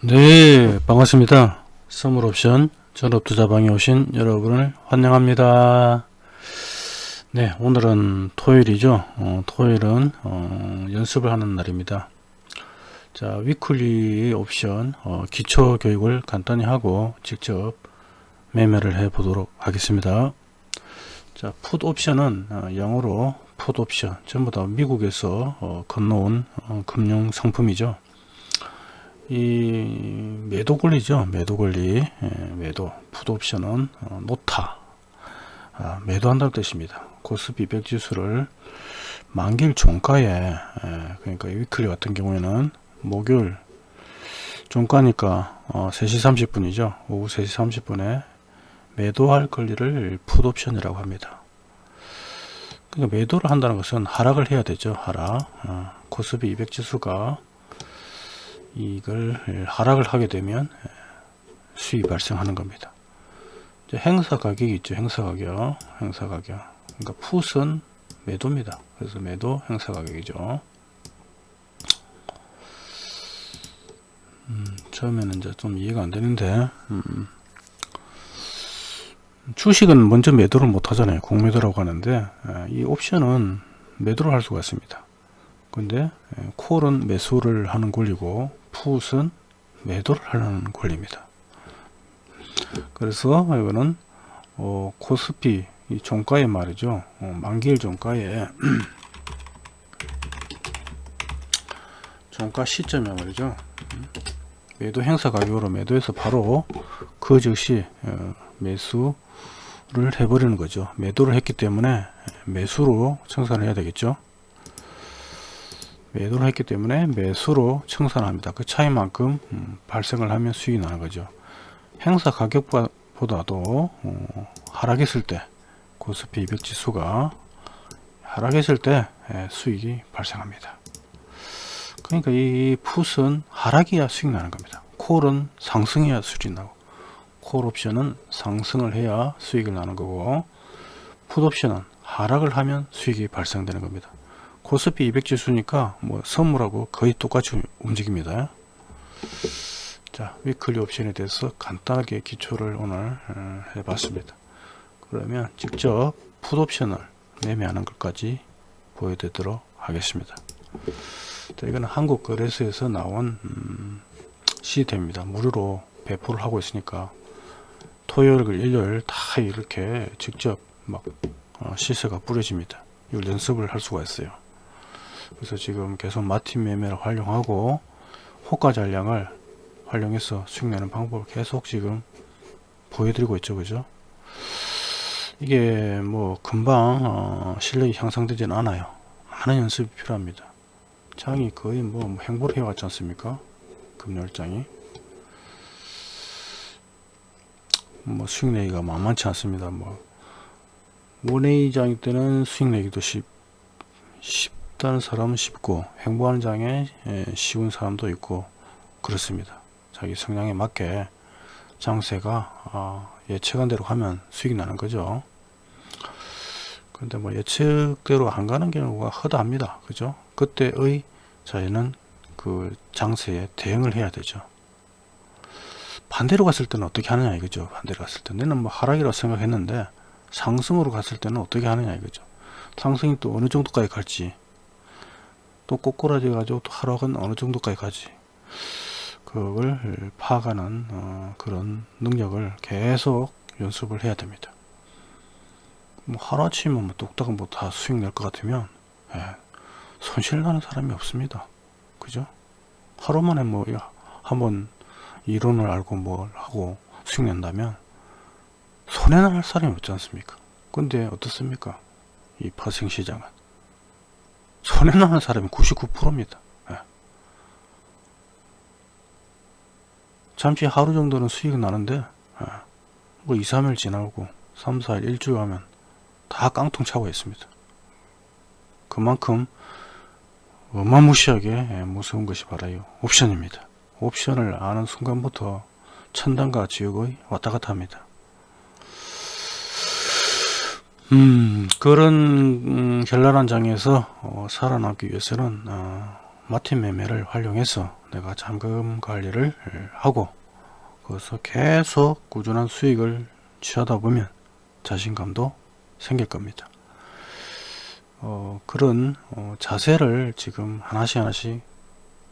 네 반갑습니다. 선물옵션 전업투자방에 오신 여러분을 환영합니다. 네 오늘은 토요일이죠. 어, 토요일은 어, 연습을 하는 날입니다. 자 위클리 옵션 어, 기초 교육을 간단히 하고 직접 매매를 해 보도록 하겠습니다. 자 풋 옵션은 어, 영어로 풋 옵션 전부 다 미국에서 어, 건너온 어, 금융 상품이죠 이 매도 권리죠. 매도 권리. 예, 매도. 풋 옵션은 어, 놓다 아, 매도한다는 뜻입니다. 코스피 100 지수를 만기일 종가에 예, 그러니까 weekly 같은 경우에는 목요일 종가니까 어, 3시 30분이죠. 오후 3시 30분에 매도할 권리를 풋 옵션이라고 합니다. 그러니까 매도를 한다는 것은 하락을 해야 되죠. 하락. 어, 코스피 200 지수가 이걸 하락을 하게 되면 수익이 발생하는 겁니다. 행사 가격이 있죠. 행사 가격. 행사 가격. 그러니까 풋은 매도입니다. 그래서 매도 행사 가격이죠. 음, 처음에는 이제 좀 이해가 안 되는데, 음, 주식은 먼저 매도를 못 하잖아요. 공매도라고 하는데, 이 옵션은 매도를 할 수가 있습니다. 근데 콜은 매수를 하는 권리고 풋은 매도를 하는 권리입니다. 그래서 이거는 어, 코스피 이 종가에 말이죠. 어, 만기일 종가에 종가 시점에 말이죠. 매도 행사 가격으로 매도해서 바로 그 즉시 어, 매수를 해버리는 거죠. 매도를 했기 때문에 매수로 청산해야 되겠죠. 매도를 했기 때문에 매수로 청산합니다. 그 차이만큼 음, 발생을 하면 수익이 나는 거죠. 행사 가격보다도 어, 하락했을 때 코스피 200 지수가 하락했을 때 예, 수익이 발생합니다. 그러니까 이 풋은 하락이야 수익 나는 겁니다. 콜은 상승해야 수익이 나고 콜 옵션은 상승을 해야 수익을 나는 거고 풋 옵션은 하락을 하면 수익이 발생되는 겁니다. 코스피 200 지수니까 뭐 선물하고 거의 똑같이 움직입니다. 자 위클리 옵션에 대해서 간단하게 기초를 오늘 어, 해봤습니다. 그러면 직접 풋 옵션을 매매하는 것까지 보여드리도록 하겠습니다. 자, 이거는 한국거래소에서 나온 음, 시스템입니다. 무료로 배포를 하고 있으니까 토요일, 일요일 다 이렇게 직접 막 어, 시세가 뿌려집니다. 연습을 할 수가 있어요. 그래서 지금 계속 마틴 매매를 활용하고 호가 잔량을 활용해서 수익 내는 방법을 계속 지금 보여드리고 있죠. 그죠? 이게 뭐 금방 어, 실력이 향상되지는 않아요. 많은 연습이 필요합니다. 장이 거의 뭐, 뭐 행보를 해왔지 않습니까? 금요일장이. 뭐 수익 내기가 만만치 않습니다. 뭐 모네이장 때는 수익 내기도 쉽, 쉽 쉽다는 사람은 쉽고 행보하는 장에 예, 쉬운 사람도 있고 그렇습니다. 자기 성향에 맞게 장세가 아, 예측한 대로 가면 수익이 나는 거죠. 근데 뭐 예측대로 안 가는 경우가 허다합니다. 그죠? 그때의 저희는 그 장세에 대응을 해야 되죠. 반대로 갔을 때는 어떻게 하느냐 이거죠. 반대로 갔을 때 내는 뭐 하락이라고 생각했는데 상승으로 갔을 때는 어떻게 하느냐 이거죠. 상승이 또 어느 정도까지 갈지 또 꼬꾸라져 가지고 또 하락은 어느 정도까지 가지. 그걸 파악하는 어, 그런 능력을 계속 연습을 해야 됩니다. 뭐 하루아침에 뭐 뚝딱 뭐다 수익 낼 것 같으면 예, 손실 나는 사람이 없습니다. 그죠? 하루 만에 뭐 한번 이론을 알고 뭘 하고 수익 낸다면 손해날 사람이 없지 않습니까? 근데 어떻습니까? 이 파생시장은 손해나는 사람이 99%입니다. 예. 잠시 하루 정도는 수익이 나는데 예. 뭐 2, 3일 지나고 3, 4일, 일주일 하면 다 깡통 차고 있습니다. 그만큼 어마무시하게 예, 무서운 것이 바라요. 옵션입니다. 옵션을 아는 순간부터 천당과 지옥의 왔다 갔다 합니다. 음, 그런 음, 현란한 장에서 어, 살아남기 위해서는 어, 마틴 매매를 활용해서 내가 잔금 관리를 하고 거기서 계속 꾸준한 수익을 취하다 보면 자신감도 생길 겁니다. 어, 그런 어, 자세를 지금 하나씩 하나씩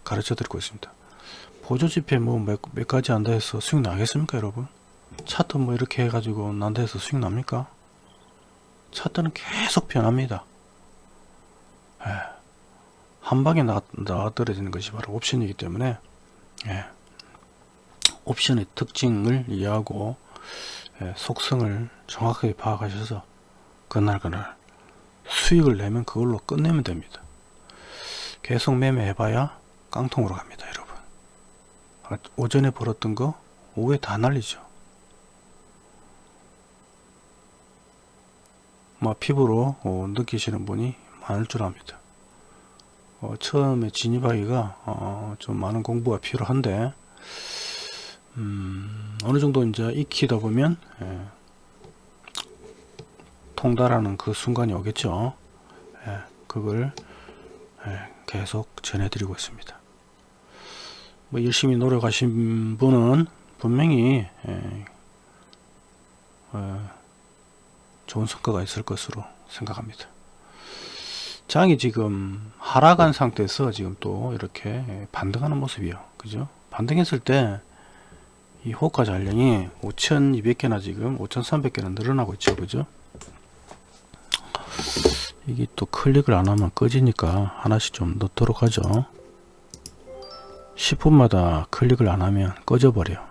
가르쳐 드리고 있습니다. 보조지폐 뭐몇 몇 가지 한다 해서 수익 나겠습니까 여러분? 차트 뭐 이렇게 해가지고 난다 해서 수익 납니까? 차트는 계속 변합니다. 예. 한 방에 나, 나 떨어지는 것이 바로 옵션이기 때문에 예. 옵션의 특징을 이해하고 예, 속성을 정확하게 파악하셔서 그날 그날 수익을 내면 그걸로 끝내면 됩니다. 계속 매매해봐야 깡통으로 갑니다 여러분. 아, 오전에 벌었던 거 오후에 다 날리죠. 피부로 어, 느끼시는 분이 많을 줄 압니다. 어, 처음에 진입하기가 어, 좀 많은 공부가 필요한데 음, 어느 정도 이제 익히다 보면 예, 통달하는 그 순간이 오겠죠. 예, 그걸 예, 계속 전해드리고 있습니다. 뭐 열심히 노력하신 분은 분명히 예, 어, 좋은 성과가 있을 것으로 생각합니다. 장이 지금 하락한 상태에서 지금 또 이렇게 반등하는 모습이요. 그죠? 반등했을 때 이 호가 잔량이 5200개나 지금 5300개나 늘어나고 있죠. 그죠? 이게 또 클릭을 안 하면 꺼지니까 하나씩 좀 넣도록 하죠. 10분마다 클릭을 안 하면 꺼져 버려.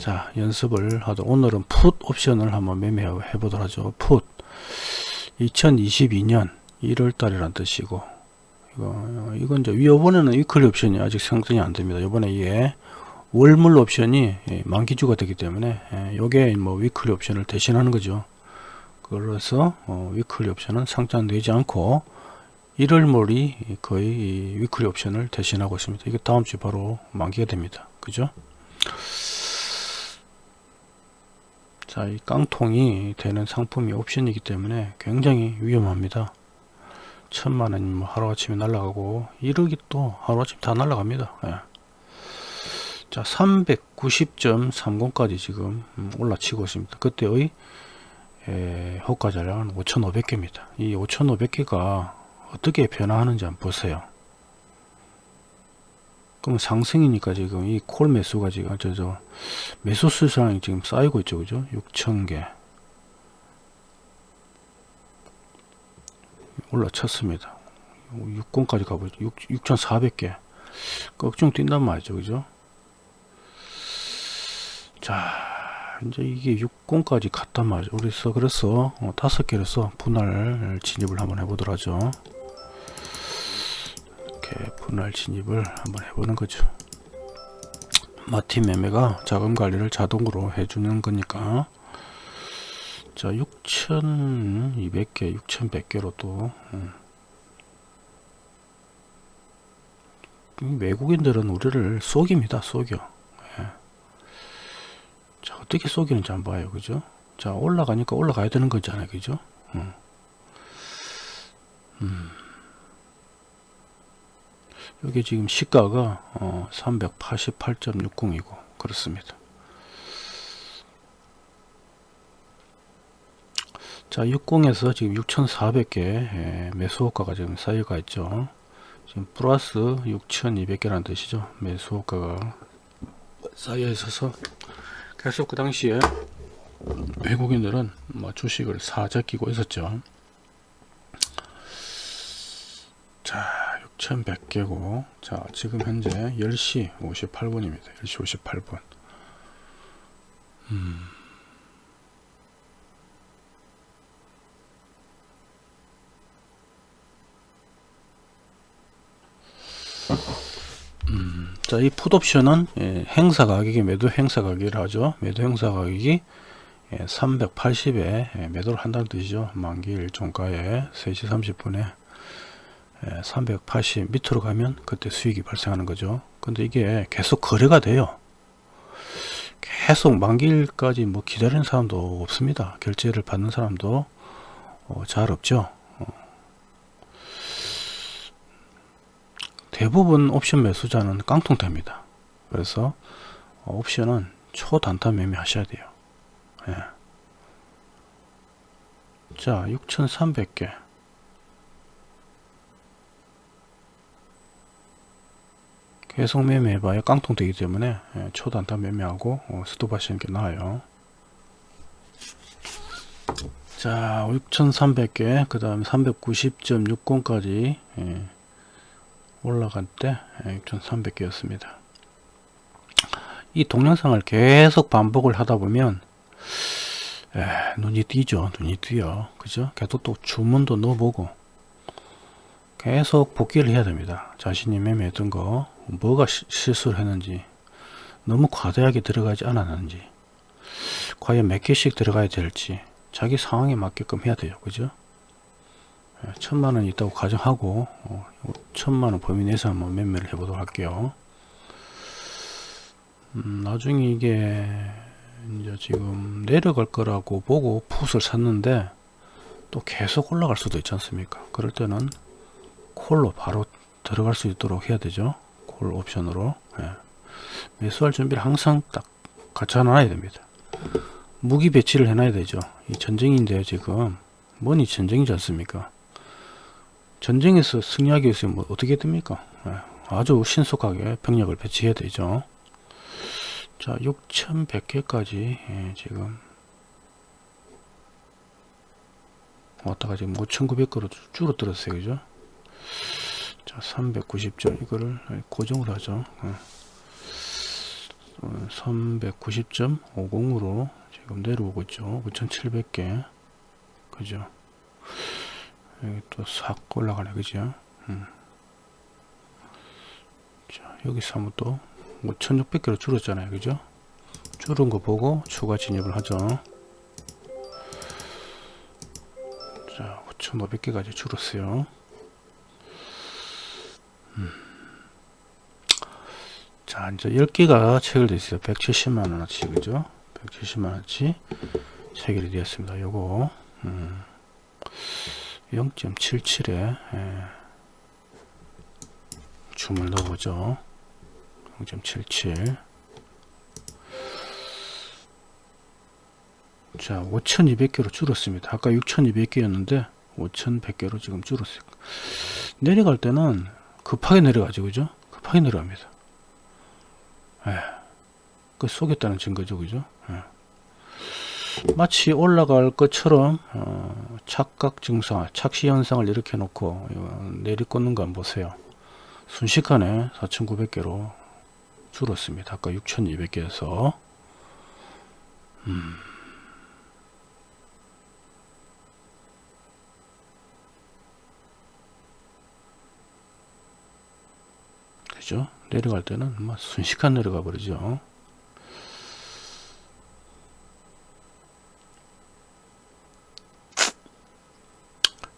자, 연습을 하도 오늘은 풋 옵션을 한번 매매해 보도록 하죠. 풋. 2022년 1월 달이란 뜻이고 이거 이건 이제 이번에는 weekly 옵션이 아직 생성이 안 됩니다. 이번에 이게 월물 옵션이 예, 만기주가 되기 때문에 예, 요게 뭐 weekly 옵션을 대신하는 거죠. 그래서 어, weekly 옵션은 상장되지 않고 1월물이 거의 weekly 옵션을 대신하고 있습니다. 이게 다음 주 바로 만기가 됩니다. 그죠? 자, 이 깡통이 되는 상품이 옵션이기 때문에 굉장히 위험합니다. 천만 원이 뭐 하루아침에 날아가고 1억이 또 하루아침 다 날아갑니다. 예. 자, 390.30까지 지금 올라치고 있습니다. 그때의 에, 호가 잔량은 5,500개입니다. 이 5,500개가 어떻게 변화하는지 한번 보세요. 그럼 상승이니까 지금 이 콜 매수가 지금 저, 저 매수 수량이 지금 쌓이고 있죠 그죠? 6천개. 올라쳤습니다. 6권까지 가보죠 6,400개. 꺽중 뛴단 말이죠 그죠? 자 이제 이게 6권까지 갔단 말이죠. 그래서 그래서 어, 다섯 개로서 분할 진입을 한번 해보도록 하죠 이렇게 분할 진입을 한번 해보는 거죠. 마틴 매매가 자금 관리를 자동으로 해주는 거니까 자 6200개 6100개로 또 음. 외국인들은 우리를 속입니다 속여 예. 자 어떻게 속이는지 한번 봐요 그죠 자 올라가니까 올라가야 되는 거잖아요 그죠 음. 음. 여기 지금 시가가 어, 388.60이고 그렇습니다. 자 60에서 지금 6,400개 매수호가가 지금 쌓여가 있죠. 지금 플러스 6,200개라는 뜻이죠. 매수호가가 쌓여 있어서 계속 그 당시에 외국인들은 뭐 주식을 사재끼고 있었죠. 자 1100개고 자 지금 현재 10시 58분입니다 10시 58분 음. 음, 자, 이 풋옵션은 예, 행사 가격이 매도 행사 가격이라 하죠. 매도 행사 가격이 예, 380에 예, 매도를 한다는 뜻이죠. 만기 일 종가에 3시 30분에 380 밑으로 가면 그때 수익이 발생하는 거죠 근데 이게 계속 거래가 돼요 계속 만기일까지 뭐 기다리는 사람도 없습니다 결제를 받는 사람도 어, 잘 없죠 어. 대부분 옵션 매수자는 깡통됩니다. 그래서 어, 옵션은 초단타 매매 하셔야 돼요. 예. 자, 6,300개. 계속 매매해봐야 깡통 되기 때문에 예, 초단타 매매하고 어, 스톱 하시는 게 나아요. 자 6300개 그 다음에 390.60까지 예, 올라갈 때 6300개였습니다. 예, 이 동영상을 계속 반복을 하다 보면 에, 눈이 띄죠. 눈이 띄어 그죠? 계속 또 주문도 넣어보고 계속 복귀를 해야 됩니다. 자신이 매매했던 거 뭐가 시, 실수를 했는지 너무 과대하게 들어가지 않았는지 과연 몇 개씩 들어가야 될지 자기 상황에 맞게끔 해야 돼요. 그죠? 예, 천만원 있다고 가정하고 어, 천만원 범위 내에서 한번 매매를 해보도록 할게요. 음, 나중에 이게 이제 지금 내려갈 거라고 보고 풋을 샀는데 또 계속 올라갈 수도 있지 않습니까? 그럴 때는 콜로 바로 들어갈 수 있도록 해야 되죠 콜 옵션으로 예. 매수할 준비를 항상 딱 갖춰 놔야 됩니다 무기 배치를 해놔야 되죠. 이 전쟁인데요, 지금. 뭐니 전쟁이지 않습니까? 전쟁에서 승리하기 위해서 뭐 어떻게 됩니까? 네, 아주 신속하게 병력을 배치해야 되죠. 자, 6,100개까지 예, 지금 왔다가 지금 5,900개로 줄어들었어요, 그죠? 자, 390점 이거를 고정을 하죠. 예. 390.50으로 지금 내려오고 있죠. 9700개. 그죠? 여기 또 싹 올라가네 그죠? 음. 자 여기서 한번 또 5600개로 줄었잖아요 그죠? 줄은 거 보고 추가 진입을 하죠. 자 5500개까지 줄었어요 음. 자 이제 10개가 체결되어 있어요. 170만원어치 그죠? 170만원치 체결이 되었습니다. 요거 음, 0.77에 예, 줌을 넣어보죠. 0.77 자 5200개로 줄었습니다. 아까 6200개였는데 5100개로 지금 줄었어요. 내려갈 때는 급하게 내려가죠 그죠 급하게 내려갑니다 예. 그 속였다는 증거죠 그죠 예. 마치 올라갈 것처럼 어, 착각 증상 착시 현상을 이렇게 놓고 내리꽂는 거 한번 보세요 순식간에 4900개로 줄었습니다 아까 6200개에서 음. 그죠. 내려갈 때는 막 순식간 내려가 버리죠.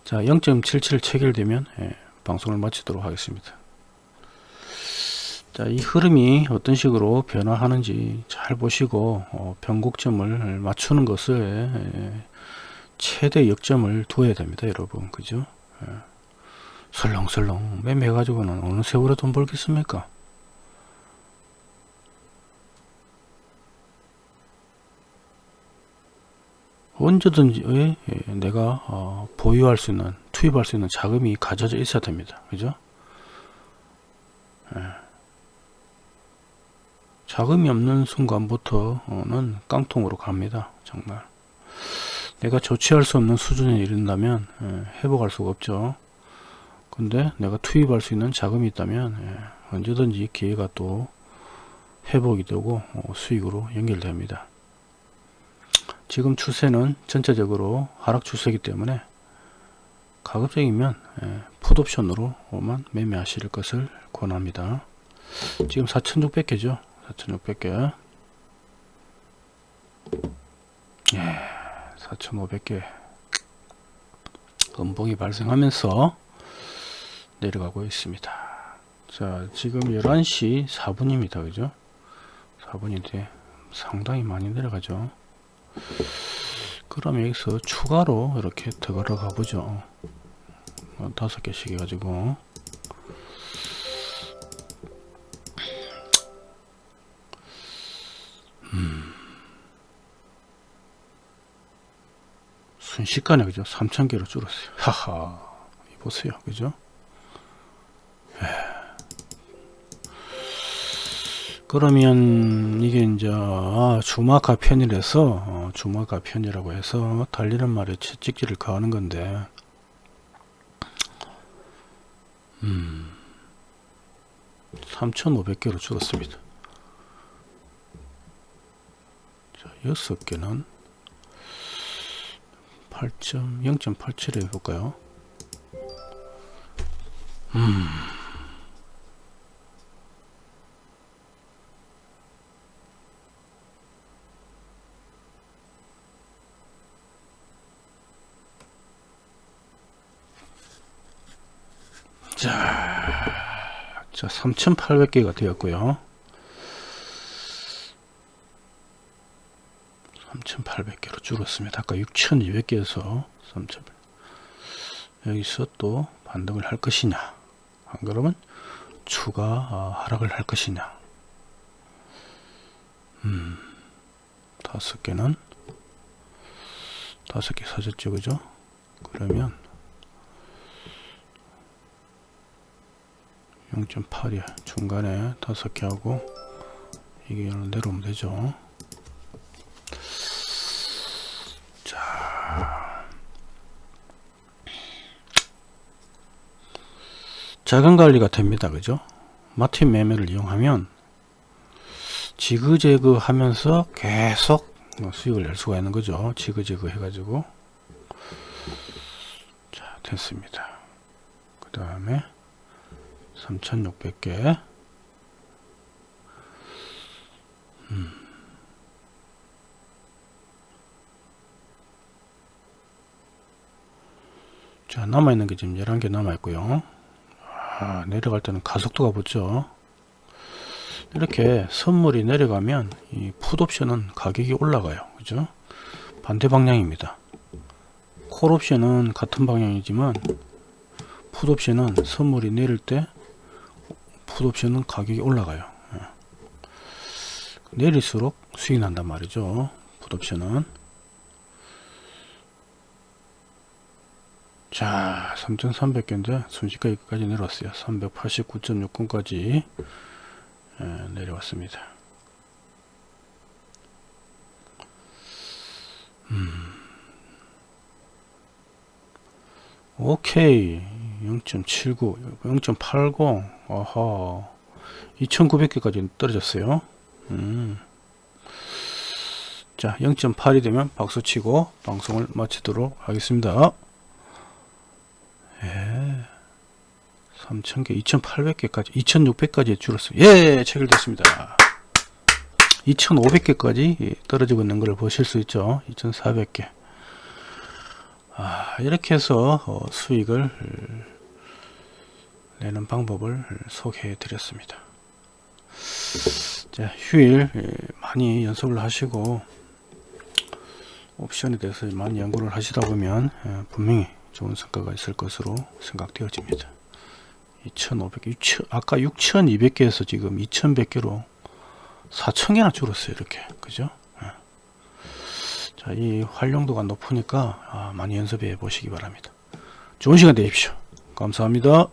자 0.77 체결되면 예, 방송을 마치도록 하겠습니다. 자, 이 흐름이 어떤 식으로 변화하는지 잘 보시고 어, 변곡점을 맞추는 것을 예, 최대 역점을 두어야 됩니다 여러분. 그죠? 예. 설렁설렁 매매 가지고는 어느 세월에 돈 벌겠습니까? 언제든지 예, 예, 내가 어, 보유할 수 있는 투입할 수 있는 자금이 가져져 있어야 됩니다. 그죠? 예. 자금이 없는 순간부터는 깡통으로 갑니다 정말. 내가 조치할 수 없는 수준에 이른다면 예, 회복할 수가 없죠 근데 내가 투입할 수 있는 자금이 있다면 예, 언제든지 기회가 또 회복이 되고 어, 수익으로 연결됩니다 지금 추세는 전체적으로 하락 추세이기 때문에 가급적이면 예, 풋옵션으로만 매매하실 것을 권합니다. 지금 4,600개죠. 4,600개. 예, 4,500개. 음봉이 발생하면서 내려가고 있습니다. 자 지금 11시 4분입니다. 그죠? 4분인데 상당히 많이 내려가죠. 그럼 여기서 추가로 이렇게 더 걸어가 보죠. 어, 다섯 개씩 해가지고. 음. 순식간에 그죠? 3,000개로 줄었어요. 하하. 보세요. 그죠? 그러면 이게 이제 아, 주마카 편이라서 어, 주마카 편이라고 해서 달리는 말에 채찍질을 가하는 건데 음 3,500개로 줄었습니다 자, 6개는 8.0.87 해볼까요? 음. 3,800개가 되었고요. 3,800개로 줄었습니다. 아까 6,200개에서 3,800 여기서 또 반등을 할 것이냐 안 그러면 추가 어, 하락을 할 것이냐 음 다섯 개는 다섯 개 사졌죠 그죠 그러면 0.8이야 중간에 다섯 개 하고 이게 내려오면 되죠 자금 관리가 됩니다. 그죠? 마틴 매매를 이용하면 지그재그 하면서 계속 수익을 낼 수가 있는 거죠. 지그재그 해가지고 자 됐습니다. 그 다음에 3600개. 음. 자 남아있는 게 지금 11개 남아있고요. 아, 내려갈 때는 가속도가 붙죠. 이렇게 선물이 내려가면 이 풋옵션은 가격이 올라가요. 그죠? 반대 방향입니다. 콜옵션은 같은 방향이지만 풋옵션은 선물이 내릴 때 풋옵션은 가격이 올라가요. 예. 내릴수록 수익 난단 말이죠. 풋옵션은. 자 3300개인데 순식간에까지 내려왔어요. 389.69까지 예, 내려왔습니다. 음. 오케이 0.79 0.80 아하 2900개까지 떨어졌어요 음. 자 0.8이 되면 박수치고 방송을 마치도록 하겠습니다 3,000개, 2,800개까지, 2,600까지 줄었어요. 예, 체결됐습니다. 2,500개까지 떨어지고 있는 걸 보실 수 있죠. 2,400개. 아, 이렇게 해서 어, 수익을 내는 방법을 소개해 드렸습니다. 자, 휴일 예, 많이 연습을 하시고 옵션에 대해서 많이 연구를 하시다 보면 예, 분명히 좋은 성과가 있을 것으로 생각되어집니다. 2,500개, 6 아까 6,200개에서 지금 2,100개로 4,000개나 줄었어요. 이렇게. 그죠? 예. 자, 이 활용도가 높으니까 아, 많이 연습해 보시기 바랍니다. 좋은 시간 되십시오. 감사합니다.